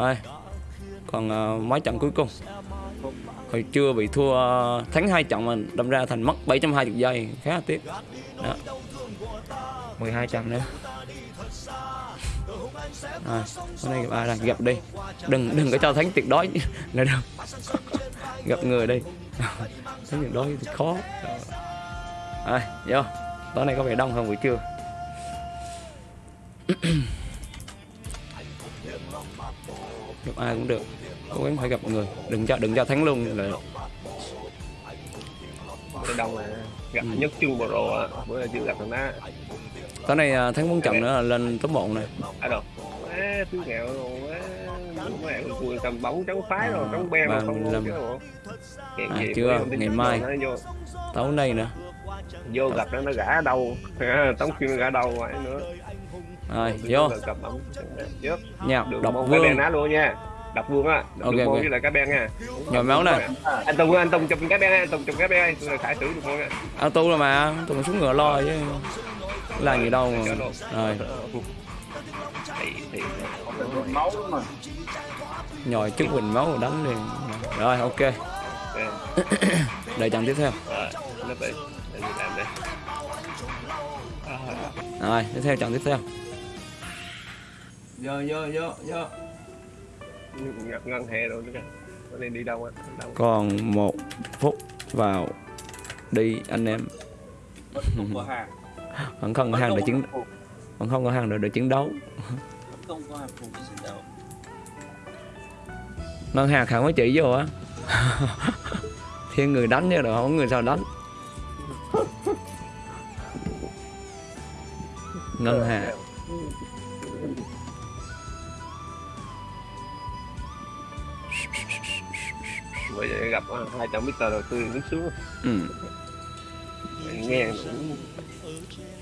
Rồi. Còn uh, mấy trận cuối cùng. Hồi trưa bị thua ờ, thắng hai trận mà đâm ra thành mất 720 giây, khá là tiếc. Đó. 12 trận nữa. Rồi, hôm nay gặp ai là gặp đi. Đừng đừng có cho thắng tuyệt đối nữa đâu. gặp người đi. thắng tuyệt đối thì khó. Rồi, vô. Tối nay có vẻ đông hơn buổi trưa. gặp ai cũng được. Cố gắng phải gặp người. Đừng cho đừng cho thắng luôn là cái đông là gặp nhất chung pro á bữa nay chưa gặp thằng đó tối nay à, thắng bốn trận nữa là lên top 1 này. Ở đâu á thứ nghèo rồi á mẹ cùi cầm bóng trắng phái rồi trắng be mà không Hèn À, chưa, ngày mai. tối nay nữa. Vô gặp nó nó gã đâu. Tống nó gã đâu vậy nữa rồi vô nha cái vương ná luôn nha. Đập vương á. Đập Ok, đường môn ok. với lại cá ben nha. Nhồi máu này anh tùng anh tùng chụp cái ben anh tùng chụp cái ben tôi khải tử được môn nha auto rồi mà tụi xuống ngựa lo chứ. Là gì đâu mà. rồi. nhồi chút bình máu rồi đánh liền. Rồi ok. Đợi trận tiếp theo. Làm rồi tiếp theo trận tiếp theo vô vô vô vô. Ngập ngân hè rồi nữa kìa. Nó đi đi đâu á? Còn một phút vào đi anh em. Vẫn không có hàng không có để chiến vẫn không có hàng để, để chiến đấu. Không có hàng phục cái trận đấu. Ngân hàng khẳng mới chỉ vô á. Thiên người đánh chứ đâu không có người sao đánh. Ngân hàng bây giờ gặp hai trăm mét đầu tư đứng xuống ừ. nghe cũng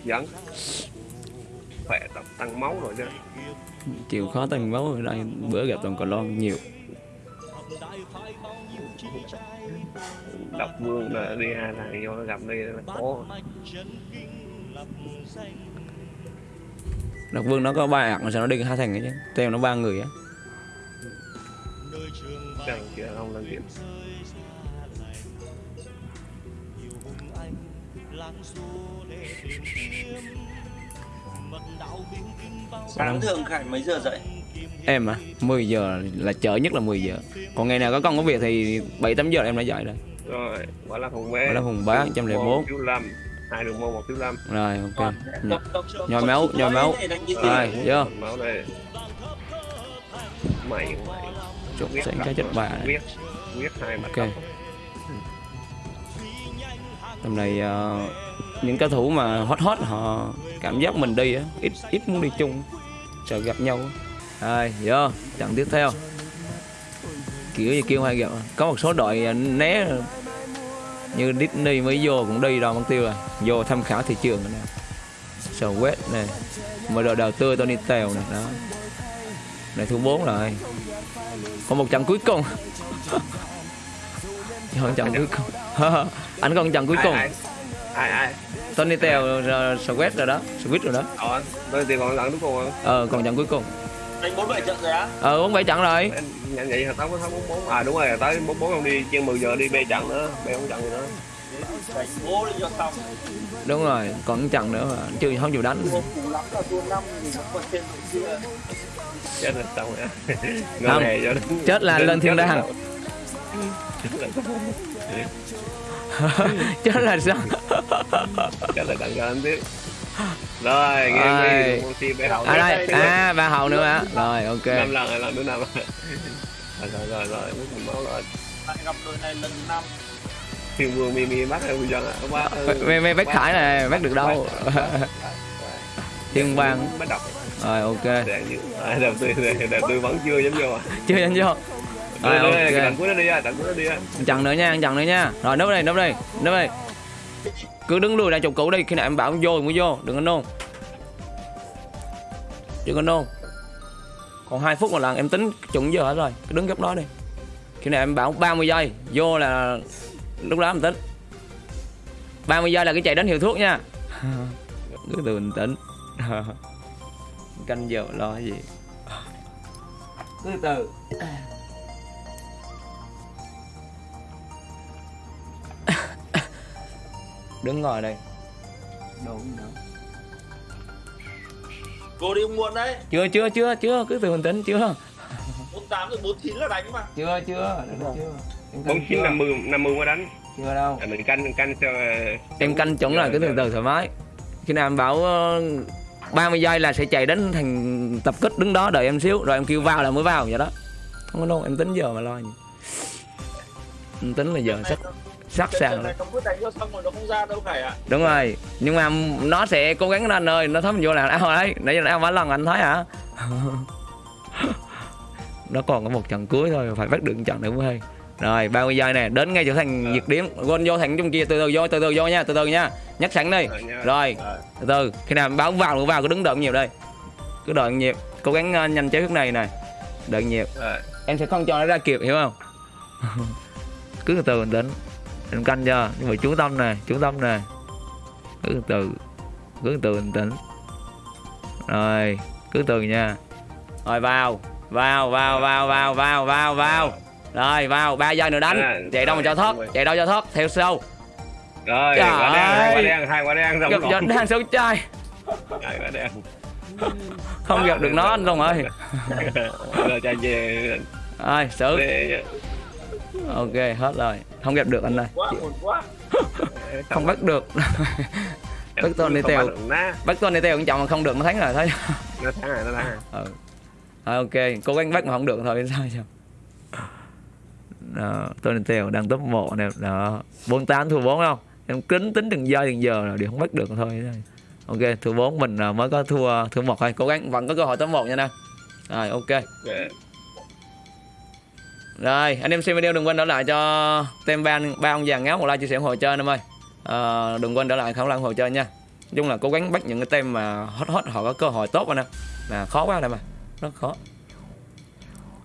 dẫn khỏe tập tăng máu rồi chứ chịu khó tăng máu ở đây bữa gặp toàn cò lon nhiều. Độc vương là đi hai thằng vô nó gặp đi là khó. Độc vương nó có ba ạc mà sao nó đi hai thằng ấy chứ? Teo nó ba người á chẳng kia không làm việc sáng thường khải mấy giờ dậy? Em à 10 giờ là chợ nhất là 10 giờ. Còn ngày nào có công có việc thì 7 8 giờ em đã dậy rồi. Rồi quả là hùng bé Quả là hùng bá, 104. phiếu lâm. Hai đường môn một phiếu lâm. Rồi ok. Tốc- Nhồi máu, nhồi máu. Rồi, vô. Mày mày chụp sẽ cho chất bà này. Ok. Tầm này uh, ờ, những cao thủ mà hot hot họ cảm giác mình đi á ít ít muốn đi chung sợ gặp nhau rồi vô trận tiếp theo. Kiểu như kêu hay gặp có một số đội ờ, né. Như Disney mới vô cũng đi đâu mất tiêu rồi. Vô tham khảo thị trường này nè. Quét này mở đội đầu tươi Tony Tèo này đó. Này thứ 4 rồi còn một trận cuối cùng. Còn trận cuối cùng. Anh còn trận cuối cùng? ai? Ai Tony Tèo Sweat rồi đó. Sweat rồi đó. Ờ tôi thì còn lần cuối cùng rồi. Ờ còn trận cuối cùng. Đánh bốn bảy trận rồi á? Ờ bốn bảy trận rồi. Nhận vậy tao có thắng bốn bốn. À đúng rồi tới bốn bốn không đi trên 10 giờ đi bê trận nữa bê không trận nữa. Cho xong. Đúng rồi còn trận nữa mà. Chưa không chịu đánh là chết rồi xong rồi. Không, chết là lên thiên đàng. Chết là sao? Chết là tặng cho anh tiếp rồi nghe Rồi. team bê hậu à đây. À ba hậu nữa hả? Rồi ok. Năm lần hay lần thứ năm rồi. Rồi rồi rồi mất mình máu rồi. Lại gặp đội này lần năm. Thiên vương mi mi bắt hay dân à mê mê bác khải này bác được đâu? thiên bang bắt đọc rồi ok. Đầu tư đầu tư vẫn chưa dám vô à chưa anh vô rồi ok. trận cuối nó đi à trận cuối nó đi à chặn nữa nha chặn nữa nha. Rồi núp đây núp đây núp đây. Cứ đứng lùi ra chục cũ đi khi nào em bảo vô thì mới vô đừng có nôn. Đừng có nôn. Còn 2 phút một lần em tính chuẩn giờ hết rồi cứ đứng góc đó đi. Khi nào em bảo 30 giây vô là lúc đó em tính. 30 giây là cái chạy đến hiệu thuốc nha. Cứ từ bình tĩnh canh giờ lo cái gì? Cứ từ từ. Đứng ngồi đây. Đồ gì nữa? Cô đi muộn đấy. Chưa chưa chưa chưa cứ từ bình tĩnh chưa. 48 rồi 49 là đánh mà. Chưa chưa chưa. Bốn chín năm mươi năm mươi qua đánh. Chưa đâu. À, mình canh mình canh cho em canh chuẩn là cứ từ từ thoải mái. Khi nào em bảo ờ, 30 giây là sẽ chạy đến thành tập kích đứng đó đợi em xíu rồi em kêu vào là mới vào vậy đó. Không có đâu em tính giờ mà lo gì. Em tính là giờ sắp sắp sàng rồi. đúng rồi nhưng mà nó sẽ cố gắng lên ơi nó thấm vô là ao đấy nãy giờ ao mấy lần anh thấy hả? Nó còn có một trận cuối thôi phải bắt được trận nữa mới hay rồi 30 giây nè đến ngay chỗ thành nhiệt điểm gôn vô thành trong kia từ từ vô từ từ vô nha từ từ nha. Nhắc sẵn đi. Rồi nha. rồi từ từ khi nào báo vào vào cứ đứng đợi nhiều đây. Cứ đợi nhịp cố gắng ờ, nhanh chế thức này này đợi nhịp em sẽ không cho nó ra kịp hiểu không? Cứ từ từ bình tĩnh em canh cho nhưng mà chú tâm nè chú tâm nè. Cứ từ từ cứ từ từ bình tĩnh rồi cứ từ nha. Rồi vào vào vào vào vào vào vào vào rồi vào ba giây nữa À, đánh chạy đâu mà cho thoát chạy đâu cho thoát theo sâu rồi Trời quả đen hai quả đen hai quả đen gặp rồng giật đang sâu trai hai quả đen. Không gặp được nó anh Long ơi. Rồi cho về. Rồi xử. Ok hết rồi. Không gặp được anh ơi. Quá buồn quá. Không bắt được. Bắt tôi đi theo nó. Bắt tôi đi theo quan trọng mà không được nó thắng rồi thấy nó thắng rồi nó thắng rồi. Ừ. Rồi, ok. Cố gắng bắt mà không được thôi sao sao đó, Tony Teo đang top 1 nè. Đó 48 thua 4 không? Em kính tính từng giây từng giờ rồi đều không bắt được thôi. Ok thua 4 mình mới có thua thua một thôi. Cố gắng vẫn có cơ hội top 1 nha nè rồi ok. Rồi. anh em xem video đừng quên đỡ lại cho tem ban ba ông già ngáo một like chia sẻ ủng hộ chơi anh em ơi. À, đừng quên đỡ lại không lăng ủng hộ chơi nha. Chung là cố gắng bắt những cái tem mà hot hot họ có cơ hội tốt anh em. Mà khó quá anh em à rất khó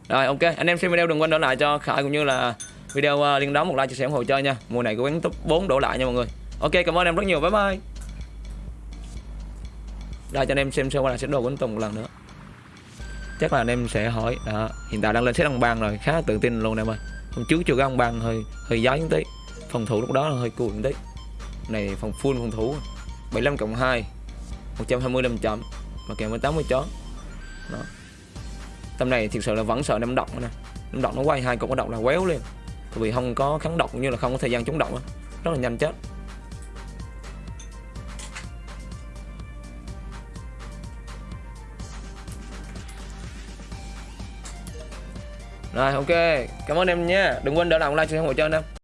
rồi ok. Anh em xem video đừng quên đổ lại cho Khải cũng như là video uh, liên đón một like chia sẻ ủng hộ chơi nha. Mùa này của quán top 4 đổ lại nha mọi người. Ok cảm ơn em rất nhiều. Bye bye. Đây cho anh em xem sơ qua là sẽ đồ quấn Tùng một lần nữa. Chắc là anh em sẽ hỏi đó hiện tại đang lên xét ông bang rồi. Khá tự tin luôn em ơi. Hôm trước chưa có ông bang hơi hơi gió một tí. Phòng thủ lúc đó là hơi cùi một tí. Này phòng full phòng thủ. 75 cộng 2 125 chậm và kèm với 80 chó đó tầm này thực sự là vẫn sợ năm độc nữa nè. Năm độc nó quay hai cục có độc là quéo lên. Tại vì không có kháng độc cũng như là không có thời gian chống độc rất là nhanh chết. Rồi, ok. Cảm ơn em nha. Đừng quên đỡ lòng like cho hỗ trợ em